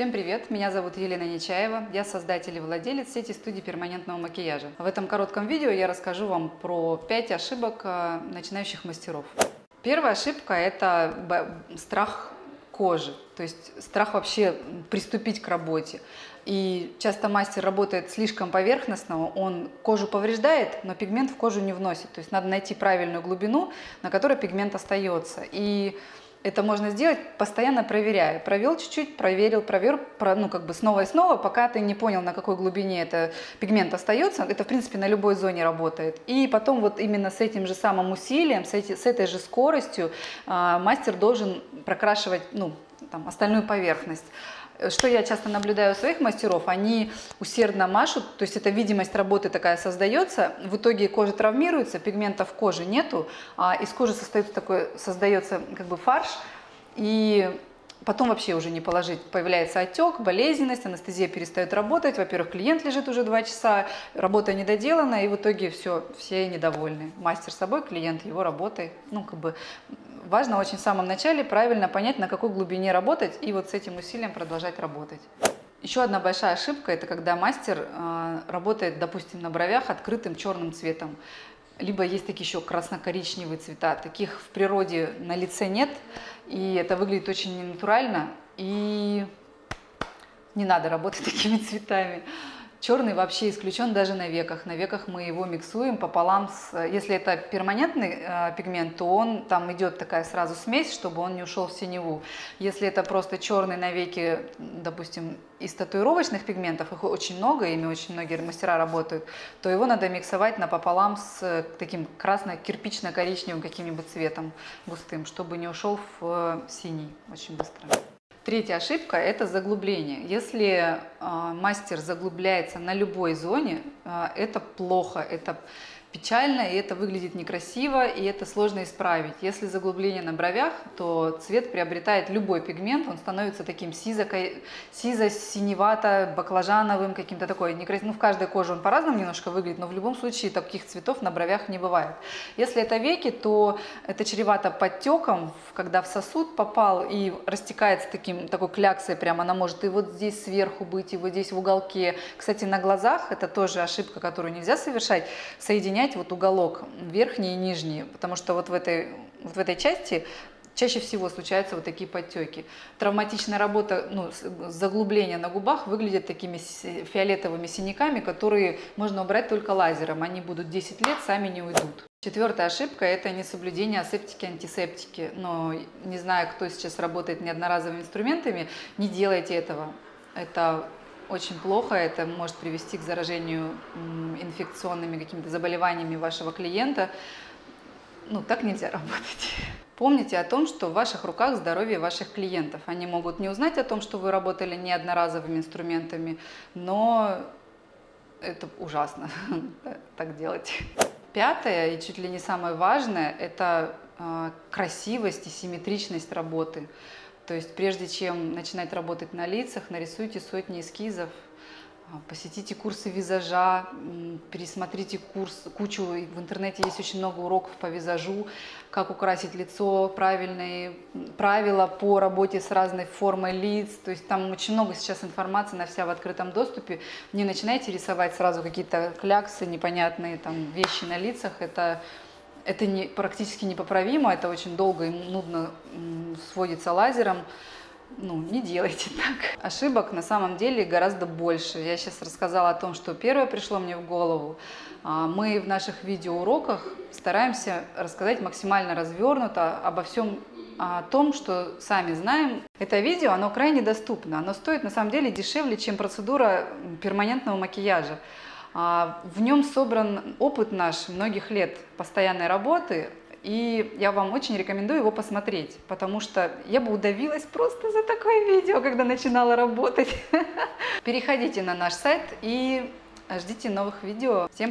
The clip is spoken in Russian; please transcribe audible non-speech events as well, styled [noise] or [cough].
Всем привет! Меня зовут Елена Нечаева, я создатель и владелец сети студии перманентного макияжа. В этом коротком видео я расскажу вам про 5 ошибок э, начинающих мастеров. Первая ошибка – это страх кожи, то есть страх вообще приступить к работе. И часто мастер работает слишком поверхностно, он кожу повреждает, но пигмент в кожу не вносит. То есть надо найти правильную глубину, на которой пигмент остается. И это можно сделать, постоянно проверяя. Провел чуть-чуть, проверил, проверил, про, ну как бы снова и снова, пока ты не понял, на какой глубине это пигмент остается. Это, в принципе, на любой зоне работает. И потом вот именно с этим же самым усилием, с, эти, с этой же скоростью э, мастер должен прокрашивать ну, там, остальную поверхность что я часто наблюдаю у своих мастеров, они усердно машут, то есть эта видимость работы такая создается, в итоге кожа травмируется, пигментов кожи нету, а из кожи создается такой, создается как бы фарш, и потом вообще уже не положить. Появляется отек, болезненность, анестезия перестает работать. Во-первых, клиент лежит уже два часа, работа недоделана, и в итоге все, все недовольны. Мастер собой, клиент его работой. Ну, как бы важно очень в самом начале правильно понять, на какой глубине работать, и вот с этим усилием продолжать работать. Еще одна большая ошибка – это когда мастер э, работает, допустим, на бровях открытым черным цветом. Либо есть такие еще красно-коричневые цвета. Таких в природе на лице нет, и это выглядит очень ненатурально, и не надо работать [laughs] такими цветами. Черный вообще исключен даже на веках. На веках мы его миксуем пополам с... Если это перманентный э, пигмент, то он там идет такая сразу смесь, чтобы он не ушел в синеву. Если это просто черный на веки, допустим, из татуировочных пигментов, их очень много, ими очень многие мастера работают, то его надо миксовать напополам с таким красно-кирпично-коричневым каким-нибудь цветом густым, чтобы не ушел в синий очень быстро. Третья ошибка – это заглубление. Если э, мастер заглубляется на любой зоне, э, это плохо, это печально, и это выглядит некрасиво, и это сложно исправить. Если заглубление на бровях, то цвет приобретает любой пигмент, он становится таким сизо-синевато-баклажановым, каким-то такой некрасивым. Ну, в каждой коже он по-разному немножко выглядит, но в любом случае таких цветов на бровях не бывает. Если это веки, то это чревато подтеком, когда в сосуд попал и растекается таким, такой кляксой прямо, она может и вот здесь сверху быть, и вот здесь в уголке. Кстати, на глазах, это тоже ошибка, которую нельзя совершать, соединять менять вот уголок верхний и нижний, потому что вот в этой, вот в этой части чаще всего случаются вот такие подтеки. Травматичная работа, ну, заглубление на губах выглядят такими фиолетовыми синяками, которые можно убрать только лазером. Они будут 10 лет, сами не уйдут. Четвертая ошибка – это несоблюдение асептики, антисептики. Но не знаю, кто сейчас работает неодноразовыми инструментами, не делайте этого. Это очень плохо, это может привести к заражению инфекционными какими-то заболеваниями вашего клиента. Ну, так нельзя [laughs] работать. Помните о том, что в ваших руках здоровье ваших клиентов. Они могут не узнать о том, что вы работали не одноразовыми инструментами, но это ужасно [laughs] так делать. Пятое и чуть ли не самое важное – это а, красивость и симметричность работы. То есть прежде чем начинать работать на лицах, нарисуйте сотни эскизов, а, посетите курсы визажа, пересмотрите курс, кучу, в интернете есть очень много уроков по визажу, как украсить лицо, правильные правила по работе с разной формой лиц, то есть там очень много сейчас информации, на вся в открытом доступе. Не начинайте рисовать сразу какие-то кляксы, непонятные там вещи на лицах, это это не, практически непоправимо, это очень долго и нудно сводится лазером. Ну, не делайте [laughs] так. Ошибок на самом деле гораздо больше. Я сейчас рассказала о том, что первое пришло мне в голову. А, мы в наших видеоуроках стараемся рассказать максимально развернуто обо всем о том, что сами знаем. Это видео, оно крайне доступно. Оно стоит на самом деле дешевле, чем процедура перманентного макияжа. А, в нем собран опыт наш многих лет постоянной работы, и я вам очень рекомендую его посмотреть, потому что я бы удавилась просто за такое видео, когда начинала работать. [laughs] Переходите на наш сайт и ждите новых видео. Всем